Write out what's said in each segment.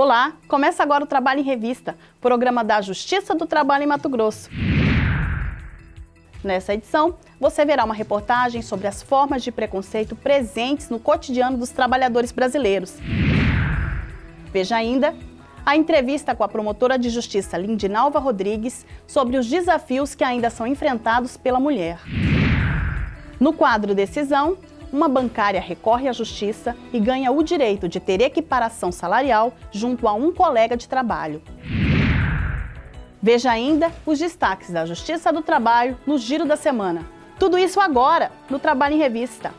Olá, começa agora o Trabalho em Revista, programa da Justiça do Trabalho em Mato Grosso. Nessa edição, você verá uma reportagem sobre as formas de preconceito presentes no cotidiano dos trabalhadores brasileiros. Veja ainda a entrevista com a promotora de justiça Lindinalva Rodrigues sobre os desafios que ainda são enfrentados pela mulher. No quadro Decisão, uma bancária recorre à justiça e ganha o direito de ter equiparação salarial junto a um colega de trabalho. Veja ainda os destaques da Justiça do Trabalho no Giro da Semana. Tudo isso agora no Trabalho em Revista.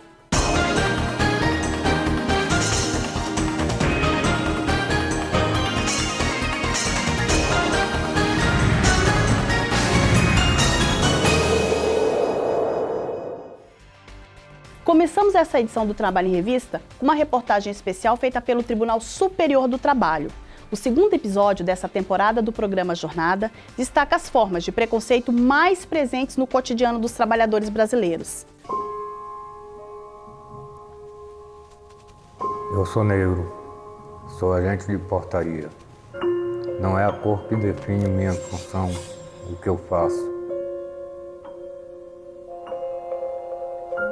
Começamos essa edição do Trabalho em Revista com uma reportagem especial feita pelo Tribunal Superior do Trabalho. O segundo episódio dessa temporada do programa Jornada destaca as formas de preconceito mais presentes no cotidiano dos trabalhadores brasileiros. Eu sou negro, sou agente de portaria. Não é a cor que define minha função, o que eu faço.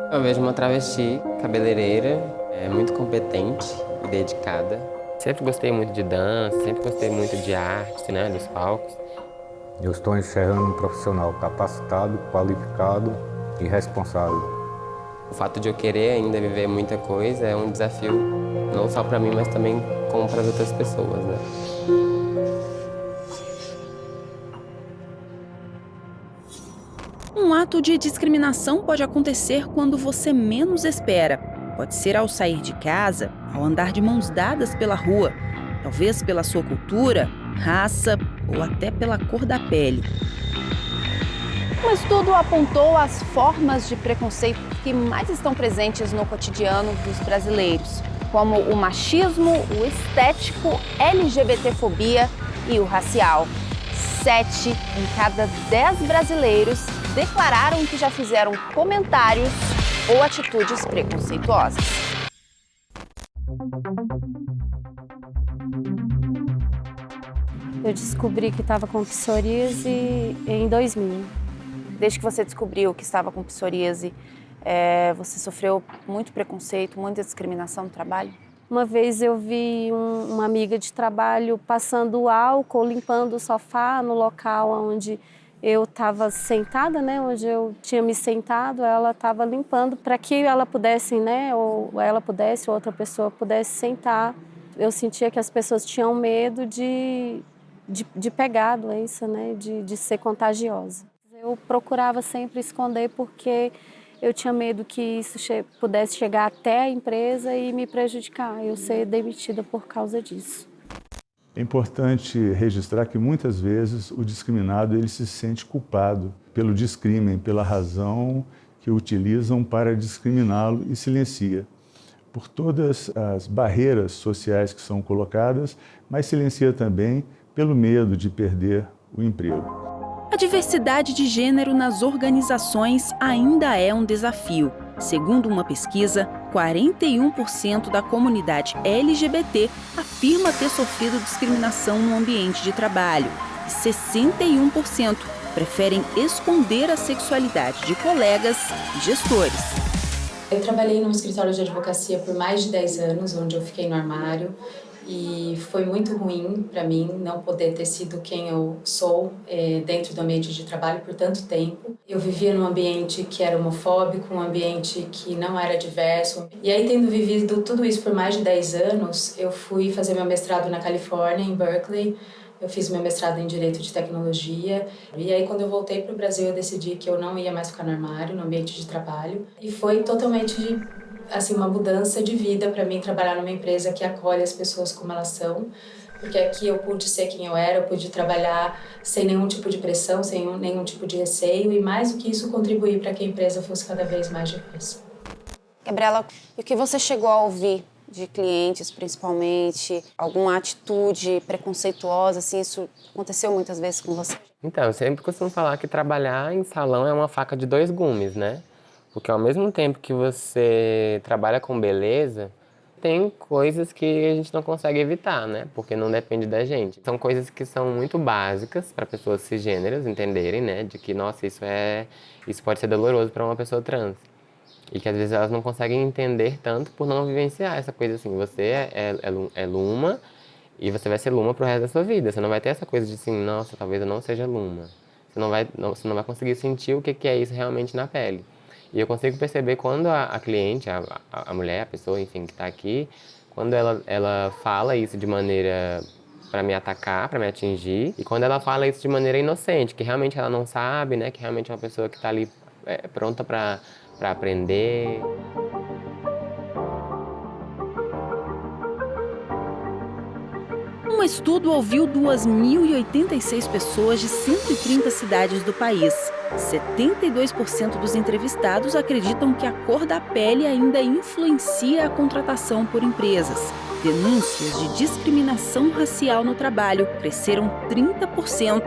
Eu vejo uma travesti cabeleireira, é muito competente e dedicada. Sempre gostei muito de dança, sempre gostei muito de arte, né, dos palcos. Eu estou enxergando um profissional capacitado, qualificado e responsável. O fato de eu querer ainda viver muita coisa é um desafio, não só para mim, mas também como para as outras pessoas, né? Ato de discriminação pode acontecer quando você menos espera. Pode ser ao sair de casa, ao andar de mãos dadas pela rua, talvez pela sua cultura, raça ou até pela cor da pele. Um estudo apontou as formas de preconceito que mais estão presentes no cotidiano dos brasileiros, como o machismo, o estético, LGBTfobia e o racial. Sete em cada dez brasileiros declararam que já fizeram comentários ou atitudes preconceituosas. Eu descobri que estava com psoríase em 2000. Desde que você descobriu que estava com psoríase, é, você sofreu muito preconceito, muita discriminação no trabalho? Uma vez eu vi um, uma amiga de trabalho passando álcool, limpando o sofá no local onde eu estava sentada, né, onde eu tinha me sentado, ela estava limpando para que ela pudesse, né, ou ela pudesse, ou outra pessoa pudesse sentar. Eu sentia que as pessoas tinham medo de, de, de pegar a doença, né, de, de ser contagiosa. Eu procurava sempre esconder porque eu tinha medo que isso che pudesse chegar até a empresa e me prejudicar, eu ser demitida por causa disso. É importante registrar que muitas vezes o discriminado ele se sente culpado pelo descrimen, pela razão que utilizam para discriminá-lo e silencia. Por todas as barreiras sociais que são colocadas, mas silencia também pelo medo de perder o emprego. A diversidade de gênero nas organizações ainda é um desafio. Segundo uma pesquisa, 41% da comunidade LGBT afirma ter sofrido discriminação no ambiente de trabalho e 61% preferem esconder a sexualidade de colegas e gestores. Eu trabalhei num escritório de advocacia por mais de 10 anos, onde eu fiquei no armário e foi muito ruim para mim não poder ter sido quem eu sou é, dentro do ambiente de trabalho por tanto tempo. Eu vivia num ambiente que era homofóbico, um ambiente que não era diverso. E aí, tendo vivido tudo isso por mais de 10 anos, eu fui fazer meu mestrado na Califórnia, em Berkeley. Eu fiz meu mestrado em Direito de Tecnologia. E aí, quando eu voltei para o Brasil, eu decidi que eu não ia mais ficar no armário, no ambiente de trabalho. E foi totalmente assim uma mudança de vida para mim trabalhar numa empresa que acolhe as pessoas como elas são, porque aqui eu pude ser quem eu era, eu pude trabalhar sem nenhum tipo de pressão, sem nenhum tipo de receio e mais do que isso contribuir para que a empresa fosse cada vez mais difícil. Gabriela, e o que você chegou a ouvir de clientes, principalmente, alguma atitude preconceituosa, assim, isso aconteceu muitas vezes com você? Então, eu sempre costumo falar que trabalhar em salão é uma faca de dois gumes, né? Porque ao mesmo tempo que você trabalha com beleza, Tem coisas que a gente não consegue evitar, né? Porque não depende da gente. São coisas que são muito básicas para pessoas cisgêneras entenderem, né? De que, nossa, isso é isso pode ser doloroso para uma pessoa trans. E que às vezes elas não conseguem entender tanto por não vivenciar essa coisa assim. Você é, é, é, é Luma e você vai ser Luma pro resto da sua vida. Você não vai ter essa coisa de assim, nossa, talvez eu não seja Luma. Você não vai, não, você não vai conseguir sentir o que, que é isso realmente na pele. E eu consigo perceber quando a, a cliente, a, a, mulher, a pessoa, enfim, que está aqui, quando ela, ela fala isso de maneira para me atacar, para me atingir, e quando ela fala isso de maneira inocente, que realmente ela não sabe, né, que realmente é uma pessoa que está ali é, pronta para aprender. Estudo ouviu 2.086 pessoas de 130 cidades do país. 72% dos entrevistados acreditam que a cor da pele ainda influencia a contratação por empresas. Denúncias de discriminação racial no trabalho cresceram 30%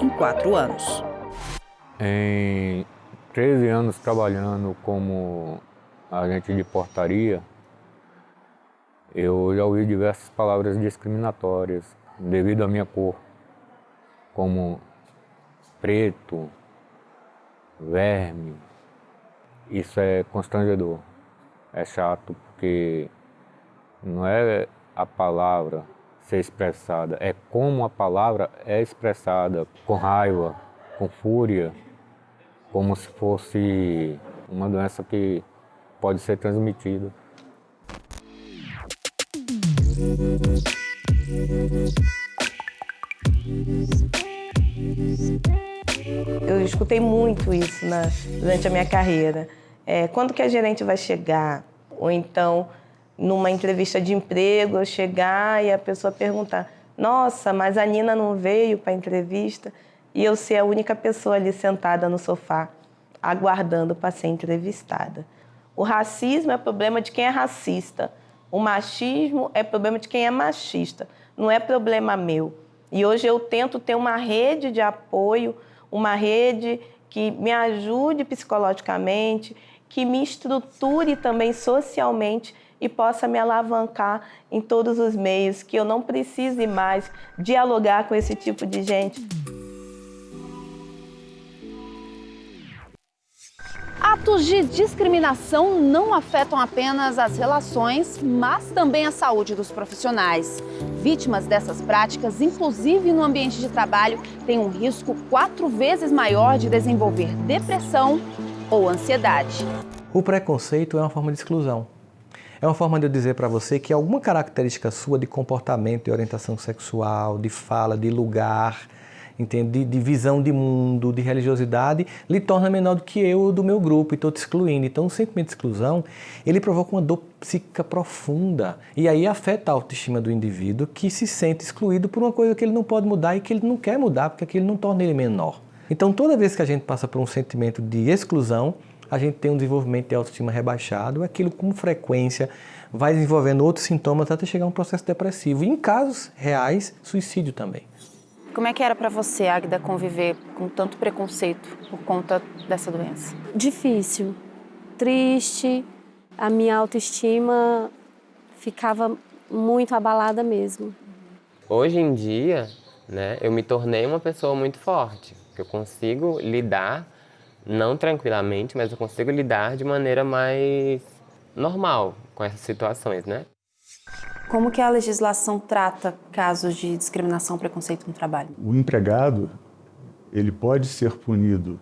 em quatro anos. Em 13 anos trabalhando como agente de portaria, eu já ouvi diversas palavras discriminatórias devido à minha cor, como preto, verme. Isso é constrangedor, é chato, porque não é a palavra ser expressada, é como a palavra é expressada, com raiva, com fúria, como se fosse uma doença que pode ser transmitida. Eu escutei muito isso na, durante a minha carreira. É, quando que a gerente vai chegar? Ou então, numa entrevista de emprego, eu chegar e a pessoa perguntar nossa, mas a Nina não veio para a entrevista e eu ser a única pessoa ali sentada no sofá, aguardando para ser entrevistada. O racismo é problema de quem é racista. O machismo é problema de quem é machista, não é problema meu. E hoje eu tento ter uma rede de apoio, uma rede que me ajude psicologicamente, que me estruture também socialmente e possa me alavancar em todos os meios, que eu não precise mais dialogar com esse tipo de gente. Atos de discriminação não afetam apenas as relações, mas também a saúde dos profissionais. Vítimas dessas práticas, inclusive no ambiente de trabalho, têm um risco quatro vezes maior de desenvolver depressão ou ansiedade. O preconceito é uma forma de exclusão. É uma forma de eu dizer para você que alguma característica sua de comportamento, de orientação sexual, de fala, de lugar, entende? De, de, visão de mundo, de religiosidade, lhe torna menor do que eu do meu grupo e estou te excluindo. Então, o sentimento de exclusão, ele provoca uma dor psíquica profunda e aí afeta a autoestima do indivíduo que se sente excluído por uma coisa que ele não pode mudar e que ele não quer mudar porque aquilo não torna ele menor. Então, toda vez que a gente passa por um sentimento de exclusão, a gente tem um desenvolvimento de autoestima rebaixado, aquilo com frequência vai desenvolvendo outros sintomas até chegar a um processo depressivo. E em casos reais, suicídio também. Como é que era para você, Agda, conviver com tanto preconceito por conta dessa doença? Difícil, triste, a minha autoestima ficava muito abalada mesmo. Hoje em dia, né, eu me tornei uma pessoa muito forte, eu consigo lidar, não tranquilamente, mas eu consigo lidar de maneira mais normal com essas situações, né? Como que a legislação trata casos de discriminação preconceito no trabalho? O empregado, ele pode ser punido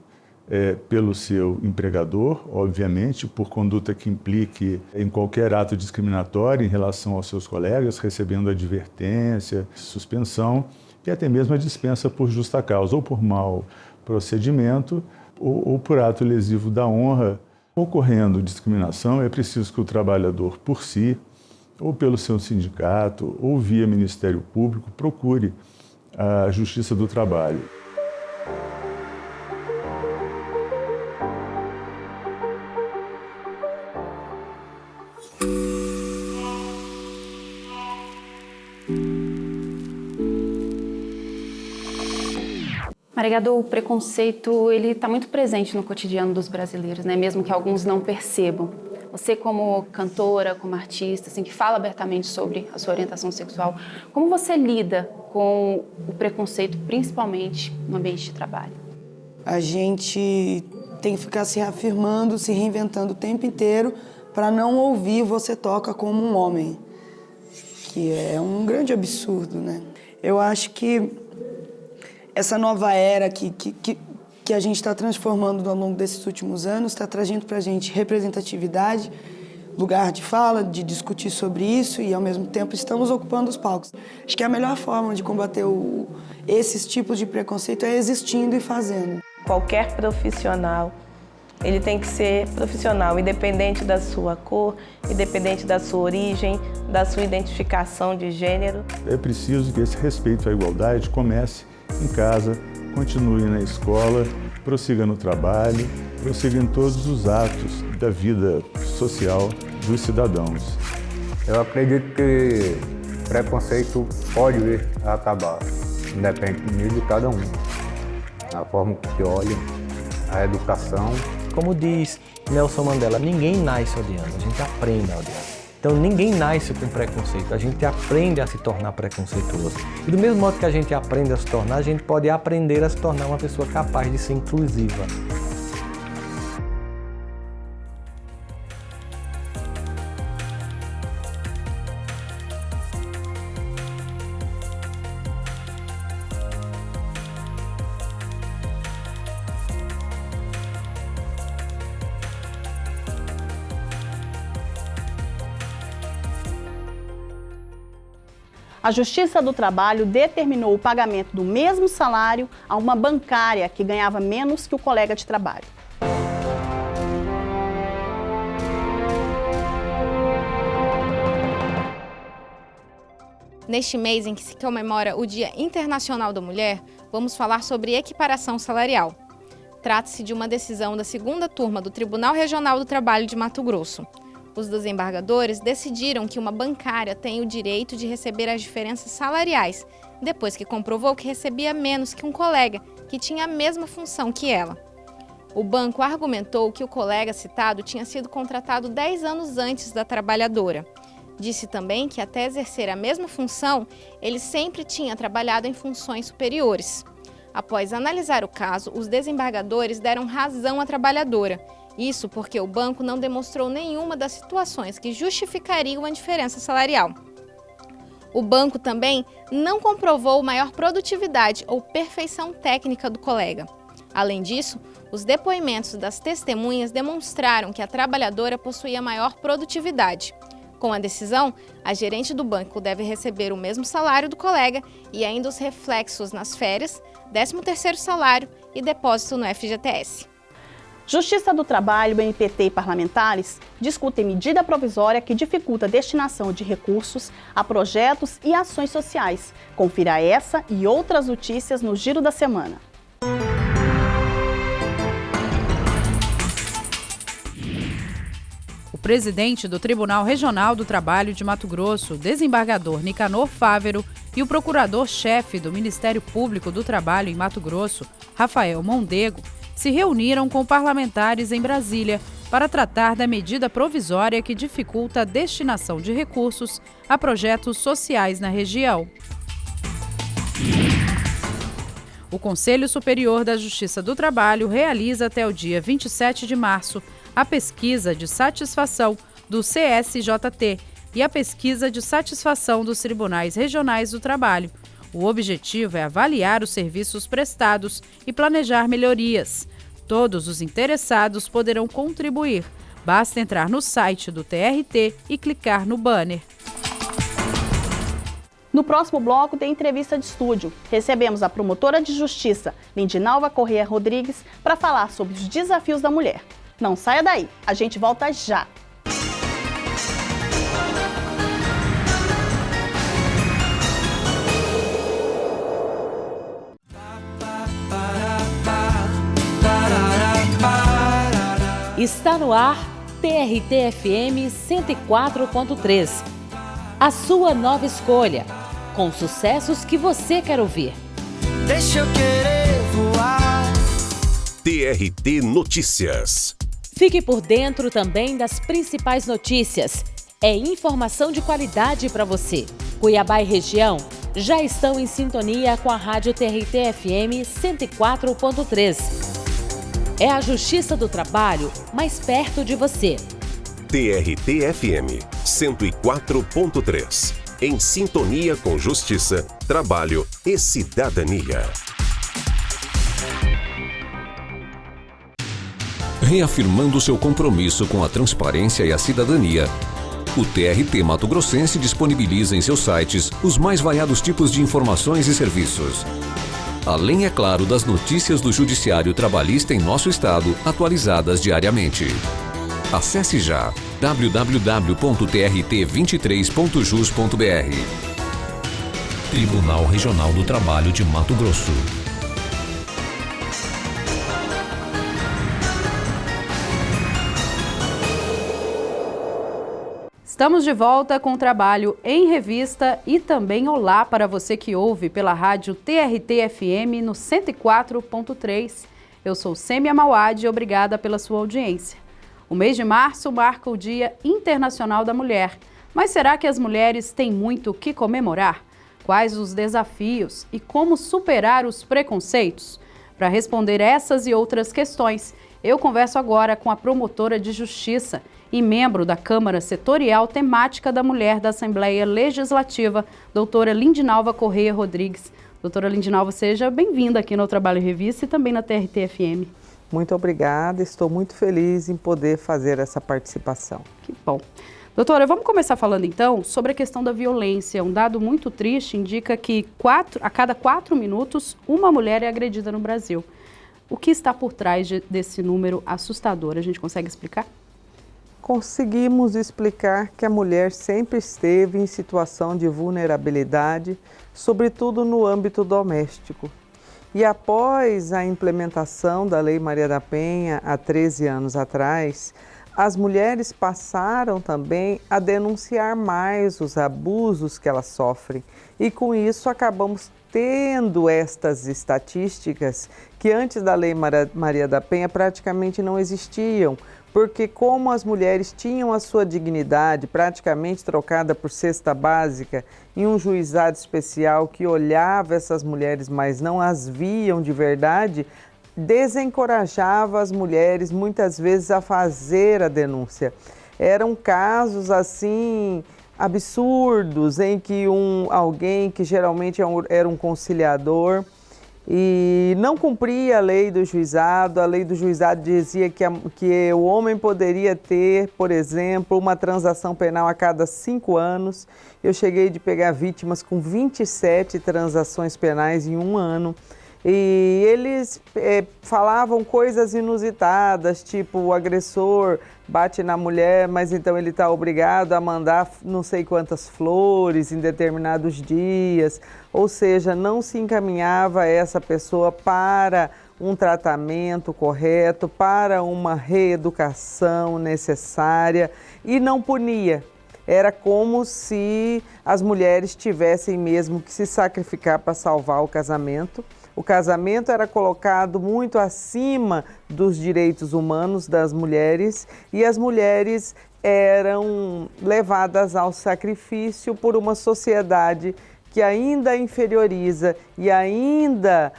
é, pelo seu empregador, obviamente, por conduta que implique em qualquer ato discriminatório em relação aos seus colegas, recebendo advertência, suspensão e até mesmo a dispensa por justa causa, ou por mau procedimento, ou, ou por ato lesivo da honra. Ocorrendo discriminação, é preciso que o trabalhador, por si, ou pelo seu sindicato, ou via Ministério Público, procure a Justiça do Trabalho. Marigado, o preconceito ele está muito presente no cotidiano dos brasileiros, né? mesmo que alguns não percebam. Você como cantora, como artista, assim, que fala abertamente sobre a sua orientação sexual, como você lida com o preconceito, principalmente no ambiente de trabalho? A gente tem que ficar se reafirmando, se reinventando o tempo inteiro para não ouvir você toca como um homem, que é um grande absurdo, né? Eu acho que essa nova era que, que, que, que a gente está transformando ao longo desses últimos anos está trazendo para a gente representatividade, lugar de fala, de discutir sobre isso e, ao mesmo tempo, estamos ocupando os palcos. Acho que a melhor forma de combater o, esses tipos de preconceito é existindo e fazendo. Qualquer profissional ele tem que ser profissional, independente da sua cor, independente da sua origem, da sua identificação de gênero. É preciso que esse respeito à igualdade comece em casa, continue na escola, prossiga no trabalho, prossiga em todos os atos da vida social dos cidadãos. Eu acredito que preconceito pode vir a acabar, independe de cada um. A forma que olha, a educação como diz Nelson Mandela, ninguém nasce odiando, a gente aprende a odiar. Então ninguém nasce com preconceito, a gente aprende a se tornar preconceituoso. E do mesmo modo que a gente aprende a se tornar, a gente pode aprender a se tornar uma pessoa capaz de ser inclusiva. A Justiça do Trabalho determinou o pagamento do mesmo salário a uma bancária que ganhava menos que o colega de trabalho. Neste mês em que se comemora o Dia Internacional da Mulher, vamos falar sobre equiparação salarial. Trata-se de uma decisão da segunda turma do Tribunal Regional do Trabalho de Mato Grosso. Os desembargadores decidiram que uma bancária tem o direito de receber as diferenças salariais, depois que comprovou que recebia menos que um colega que tinha a mesma função que ela. O banco argumentou que o colega citado tinha sido contratado 10 anos antes da trabalhadora. Disse também que, até exercer a mesma função, ele sempre tinha trabalhado em funções superiores. Após analisar o caso, os desembargadores deram razão à trabalhadora isso porque o banco não demonstrou nenhuma das situações que justificariam a diferença salarial. O banco também não comprovou maior produtividade ou perfeição técnica do colega. Além disso, os depoimentos das testemunhas demonstraram que a trabalhadora possuía maior produtividade. Com a decisão, a gerente do banco deve receber o mesmo salário do colega e ainda os reflexos nas férias, 13º salário e depósito no FGTS. Justiça do Trabalho, BNPT e parlamentares discutem medida provisória que dificulta a destinação de recursos a projetos e ações sociais. Confira essa e outras notícias no Giro da Semana. O presidente do Tribunal Regional do Trabalho de Mato Grosso, desembargador Nicanor Fávero, e o procurador-chefe do Ministério Público do Trabalho em Mato Grosso, Rafael Mondego, se reuniram com parlamentares em Brasília para tratar da medida provisória que dificulta a destinação de recursos a projetos sociais na região. O Conselho Superior da Justiça do Trabalho realiza até o dia 27 de março a pesquisa de satisfação do CSJT e a pesquisa de satisfação dos Tribunais Regionais do Trabalho. O objetivo é avaliar os serviços prestados e planejar melhorias. Todos os interessados poderão contribuir. Basta entrar no site do TRT e clicar no banner. No próximo bloco tem entrevista de estúdio. Recebemos a promotora de justiça, Lindinalva Corrêa Rodrigues, para falar sobre os desafios da mulher. Não saia daí, a gente volta já. Está no ar TRT-FM 104.3. A sua nova escolha, com sucessos que você quer ouvir. Deixa eu querer voar. TRT Notícias. Fique por dentro também das principais notícias. É informação de qualidade para você. Cuiabá e região já estão em sintonia com a Rádio TRT FM 104.3. É a Justiça do Trabalho mais perto de você. TRT FM 104.3. Em sintonia com justiça, trabalho e cidadania. Reafirmando seu compromisso com a transparência e a cidadania, o TRT Mato Grossense disponibiliza em seus sites os mais variados tipos de informações e serviços. Além, é claro, das notícias do Judiciário Trabalhista em nosso estado, atualizadas diariamente. Acesse já www.trt23.jus.br. Tribunal Regional do Trabalho de Mato Grosso. Estamos de volta com o trabalho em revista e também olá para você que ouve pela rádio TRT-FM no 104.3. Eu sou Sêmia Mauad e obrigada pela sua audiência. O mês de março marca o Dia Internacional da Mulher. Mas será que as mulheres têm muito o que comemorar? Quais os desafios e como superar os preconceitos? Para responder essas e outras questões, eu converso agora com a promotora de justiça e membro da Câmara Setorial Temática da Mulher da Assembleia Legislativa, doutora Lindinalva Correia Rodrigues. Doutora Lindinalva, seja bem-vinda aqui no Trabalho Revista e também na TRT-FM. Muito obrigada, estou muito feliz em poder fazer essa participação. Que bom. Doutora, vamos começar falando então sobre a questão da violência. Um dado muito triste indica que quatro, a cada quatro minutos uma mulher é agredida no Brasil. O que está por trás de, desse número assustador? A gente consegue explicar? Conseguimos explicar que a mulher sempre esteve em situação de vulnerabilidade, sobretudo no âmbito doméstico. E após a implementação da Lei Maria da Penha, há 13 anos atrás, as mulheres passaram também a denunciar mais os abusos que elas sofrem. E com isso acabamos tendo estas estatísticas que antes da Lei Maria da Penha praticamente não existiam, porque como as mulheres tinham a sua dignidade praticamente trocada por cesta básica em um juizado especial que olhava essas mulheres, mas não as viam de verdade, desencorajava as mulheres muitas vezes a fazer a denúncia. Eram casos assim absurdos em que um alguém que geralmente é era um conciliador e não cumpria a lei do juizado. A lei do juizado dizia que, a, que o homem poderia ter, por exemplo, uma transação penal a cada cinco anos. Eu cheguei de pegar vítimas com 27 transações penais em um ano. E eles é, falavam coisas inusitadas, tipo o agressor bate na mulher, mas então ele está obrigado a mandar não sei quantas flores em determinados dias. Ou seja, não se encaminhava essa pessoa para um tratamento correto, para uma reeducação necessária e não punia. Era como se as mulheres tivessem mesmo que se sacrificar para salvar o casamento o casamento era colocado muito acima dos direitos humanos das mulheres e as mulheres eram levadas ao sacrifício por uma sociedade que ainda inferioriza e ainda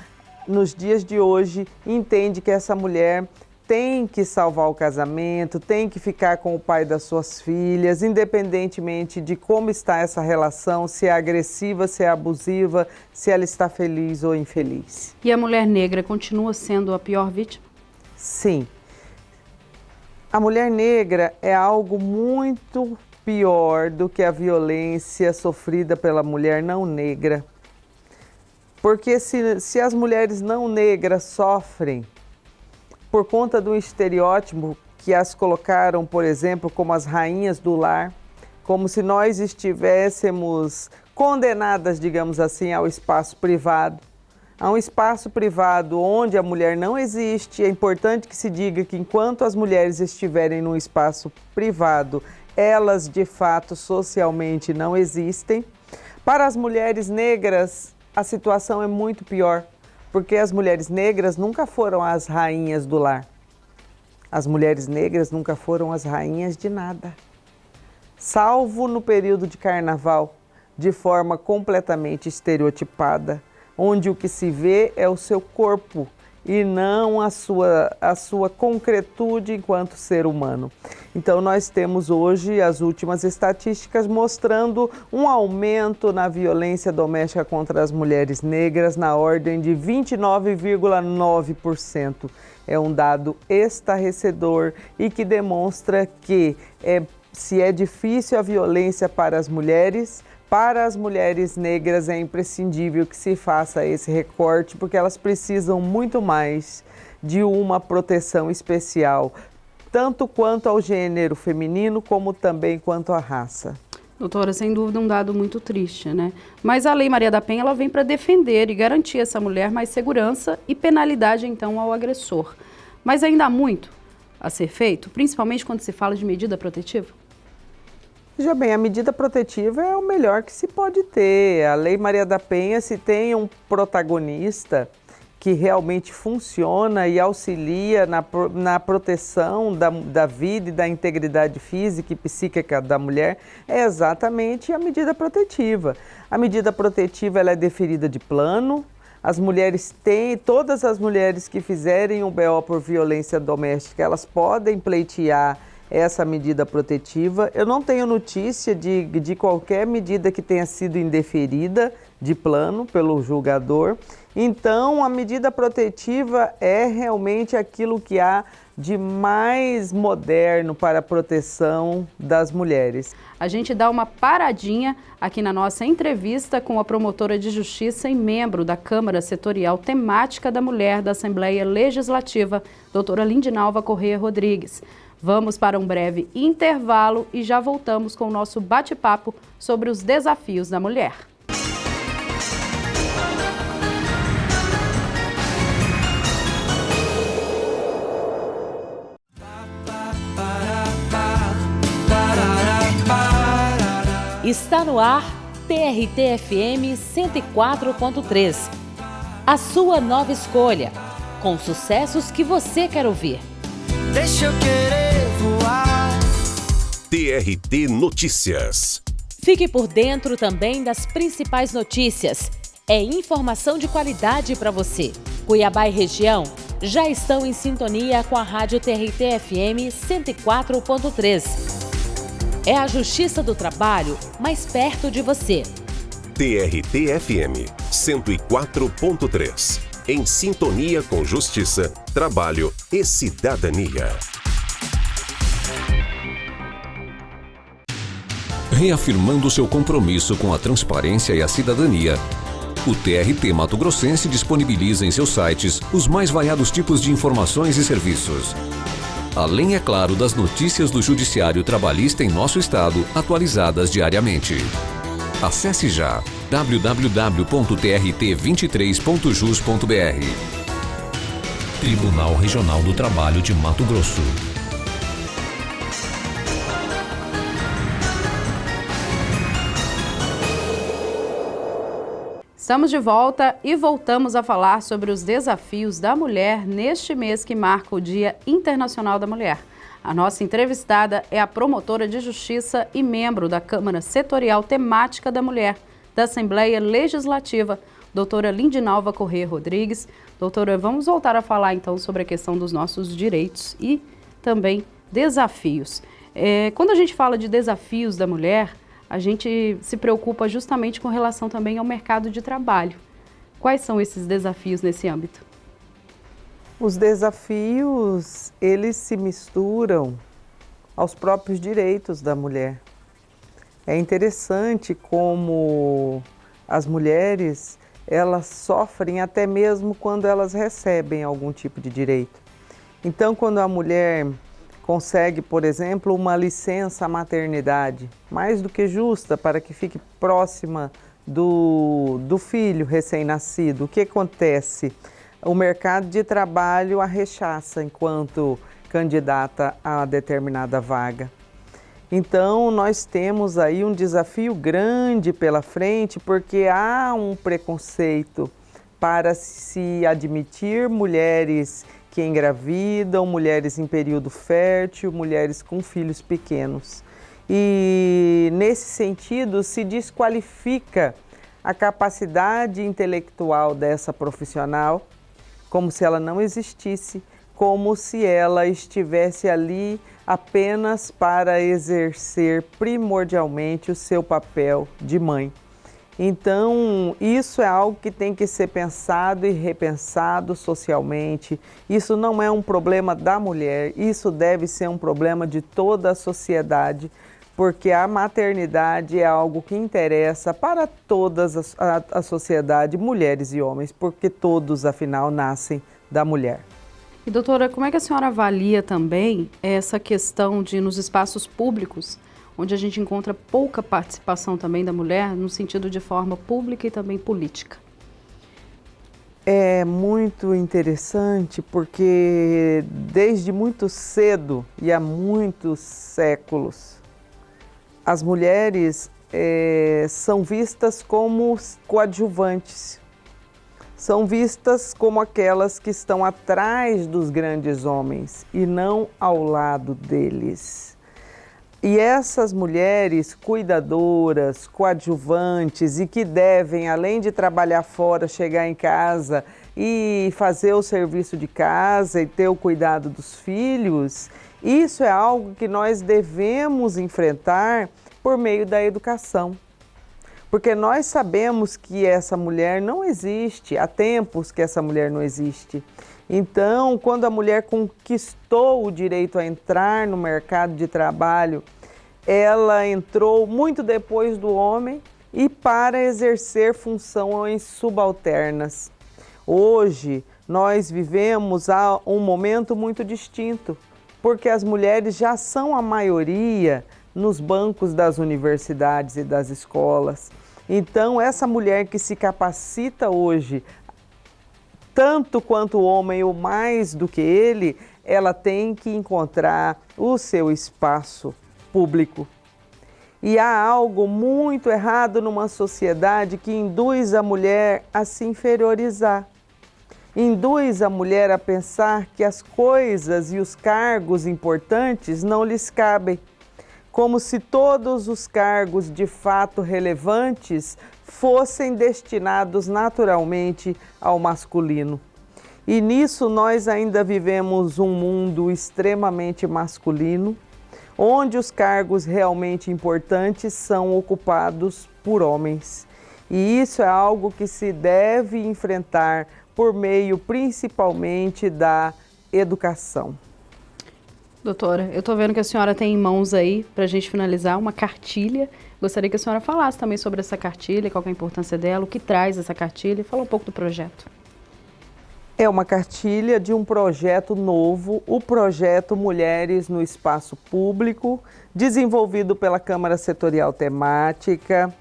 nos dias de hoje entende que essa mulher tem que salvar o casamento, tem que ficar com o pai das suas filhas, independentemente de como está essa relação, se é agressiva, se é abusiva, se ela está feliz ou infeliz. E a mulher negra continua sendo a pior vítima? Sim. A mulher negra é algo muito pior do que a violência sofrida pela mulher não negra. Porque se, se as mulheres não negras sofrem, por conta do estereótipo que as colocaram, por exemplo, como as rainhas do lar, como se nós estivéssemos condenadas, digamos assim, ao espaço privado. A um espaço privado onde a mulher não existe. É importante que se diga que enquanto as mulheres estiverem num espaço privado, elas de fato socialmente não existem. Para as mulheres negras, a situação é muito pior porque as mulheres negras nunca foram as rainhas do lar. As mulheres negras nunca foram as rainhas de nada. Salvo no período de carnaval, de forma completamente estereotipada, onde o que se vê é o seu corpo e não a sua, a sua concretude enquanto ser humano. Então, nós temos hoje as últimas estatísticas mostrando um aumento na violência doméstica contra as mulheres negras na ordem de 29,9%. É um dado estarrecedor e que demonstra que é, se é difícil a violência para as mulheres, para as mulheres negras é imprescindível que se faça esse recorte, porque elas precisam muito mais de uma proteção especial, tanto quanto ao gênero feminino, como também quanto à raça. Doutora, sem dúvida um dado muito triste, né? Mas a Lei Maria da Penha ela vem para defender e garantir essa mulher mais segurança e penalidade então ao agressor. Mas ainda há muito a ser feito, principalmente quando se fala de medida protetiva? Veja bem, a medida protetiva é o melhor que se pode ter. A Lei Maria da Penha, se tem um protagonista que realmente funciona e auxilia na, na proteção da, da vida e da integridade física e psíquica da mulher, é exatamente a medida protetiva. A medida protetiva ela é deferida de plano, as mulheres têm, todas as mulheres que fizerem um BO por violência doméstica, elas podem pleitear essa medida protetiva. Eu não tenho notícia de, de qualquer medida que tenha sido indeferida de plano pelo julgador. Então, a medida protetiva é realmente aquilo que há de mais moderno para a proteção das mulheres. A gente dá uma paradinha aqui na nossa entrevista com a promotora de justiça e membro da Câmara Setorial Temática da Mulher da Assembleia Legislativa, doutora Lindinalva Corrêa Rodrigues. Vamos para um breve intervalo e já voltamos com o nosso bate-papo sobre os desafios da mulher. Está no ar TRT-FM 104.3. A sua nova escolha, com sucessos que você quer ouvir. Deixa eu querer. TRT Notícias. Fique por dentro também das principais notícias. É informação de qualidade para você. Cuiabá e região já estão em sintonia com a Rádio TRT FM 104.3. É a Justiça do Trabalho mais perto de você. TRT FM 104.3 em sintonia com justiça, trabalho e cidadania. Reafirmando seu compromisso com a transparência e a cidadania, o TRT Mato Grossense disponibiliza em seus sites os mais variados tipos de informações e serviços. Além, é claro, das notícias do Judiciário Trabalhista em nosso estado, atualizadas diariamente. Acesse já www.trt23.jus.br. Tribunal Regional do Trabalho de Mato Grosso. Estamos de volta e voltamos a falar sobre os desafios da mulher neste mês que marca o Dia Internacional da Mulher. A nossa entrevistada é a promotora de justiça e membro da Câmara Setorial Temática da Mulher da Assembleia Legislativa, doutora Lindinalva Corrêa Rodrigues. Doutora, vamos voltar a falar então sobre a questão dos nossos direitos e também desafios. É, quando a gente fala de desafios da mulher, a gente se preocupa justamente com relação também ao mercado de trabalho. Quais são esses desafios nesse âmbito? Os desafios, eles se misturam aos próprios direitos da mulher. É interessante como as mulheres, elas sofrem até mesmo quando elas recebem algum tipo de direito. Então, quando a mulher consegue, por exemplo, uma licença maternidade, mais do que justa, para que fique próxima do, do filho recém-nascido, o que acontece? o mercado de trabalho a rechaça enquanto candidata a determinada vaga. Então, nós temos aí um desafio grande pela frente, porque há um preconceito para se admitir mulheres que engravidam, mulheres em período fértil, mulheres com filhos pequenos. E nesse sentido se desqualifica a capacidade intelectual dessa profissional, como se ela não existisse, como se ela estivesse ali apenas para exercer primordialmente o seu papel de mãe. Então, isso é algo que tem que ser pensado e repensado socialmente. Isso não é um problema da mulher, isso deve ser um problema de toda a sociedade, porque a maternidade é algo que interessa para toda a, a sociedade, mulheres e homens, porque todos, afinal, nascem da mulher. E doutora, como é que a senhora avalia também essa questão de nos espaços públicos onde a gente encontra pouca participação também da mulher, no sentido de forma pública e também política. É muito interessante porque desde muito cedo e há muitos séculos, as mulheres é, são vistas como coadjuvantes, são vistas como aquelas que estão atrás dos grandes homens e não ao lado deles. E essas mulheres cuidadoras, coadjuvantes e que devem, além de trabalhar fora, chegar em casa e fazer o serviço de casa e ter o cuidado dos filhos, isso é algo que nós devemos enfrentar por meio da educação. Porque nós sabemos que essa mulher não existe, há tempos que essa mulher não existe. Então, quando a mulher conquistou o direito a entrar no mercado de trabalho, ela entrou muito depois do homem e para exercer funções subalternas. Hoje, nós vivemos um momento muito distinto, porque as mulheres já são a maioria nos bancos das universidades e das escolas. Então, essa mulher que se capacita hoje tanto quanto o homem ou mais do que ele, ela tem que encontrar o seu espaço público. E há algo muito errado numa sociedade que induz a mulher a se inferiorizar. Induz a mulher a pensar que as coisas e os cargos importantes não lhes cabem, como se todos os cargos de fato relevantes fossem destinados naturalmente ao masculino. E nisso nós ainda vivemos um mundo extremamente masculino, onde os cargos realmente importantes são ocupados por homens. E isso é algo que se deve enfrentar por meio principalmente da educação. Doutora, eu estou vendo que a senhora tem em mãos aí, para a gente finalizar, uma cartilha Gostaria que a senhora falasse também sobre essa cartilha, qual é a importância dela, o que traz essa cartilha fala um pouco do projeto. É uma cartilha de um projeto novo, o projeto Mulheres no Espaço Público, desenvolvido pela Câmara Setorial Temática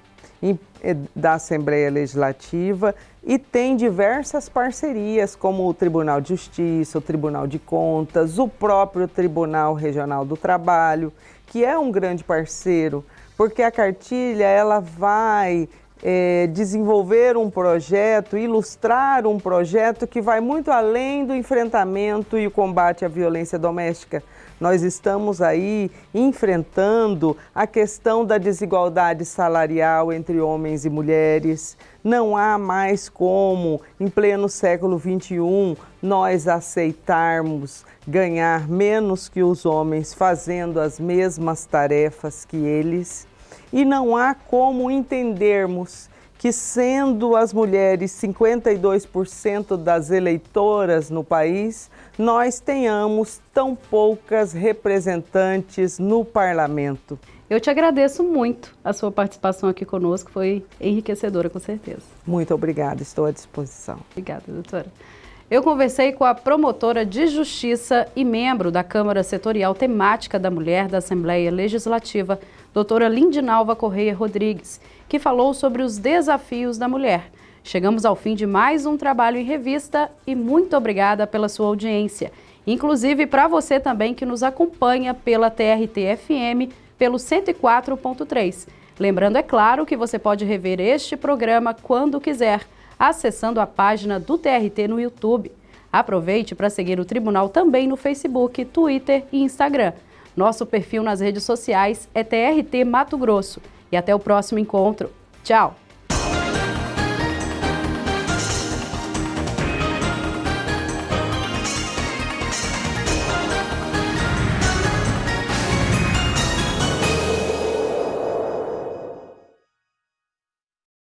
da Assembleia Legislativa e tem diversas parcerias, como o Tribunal de Justiça, o Tribunal de Contas, o próprio Tribunal Regional do Trabalho, que é um grande parceiro porque a cartilha ela vai é, desenvolver um projeto, ilustrar um projeto que vai muito além do enfrentamento e o combate à violência doméstica. Nós estamos aí enfrentando a questão da desigualdade salarial entre homens e mulheres. Não há mais como, em pleno século XXI, nós aceitarmos ganhar menos que os homens fazendo as mesmas tarefas que eles e não há como entendermos que, sendo as mulheres 52% das eleitoras no país, nós tenhamos tão poucas representantes no parlamento. Eu te agradeço muito a sua participação aqui conosco, foi enriquecedora, com certeza. Muito obrigada, estou à disposição. Obrigada, doutora. Eu conversei com a promotora de justiça e membro da Câmara Setorial Temática da Mulher da Assembleia Legislativa, doutora Lindinalva Correia Rodrigues, que falou sobre os desafios da mulher. Chegamos ao fim de mais um trabalho em revista e muito obrigada pela sua audiência. Inclusive para você também que nos acompanha pela TRT-FM pelo 104.3. Lembrando, é claro, que você pode rever este programa quando quiser, acessando a página do TRT no YouTube. Aproveite para seguir o tribunal também no Facebook, Twitter e Instagram. Nosso perfil nas redes sociais é TRT Mato Grosso. E até o próximo encontro. Tchau!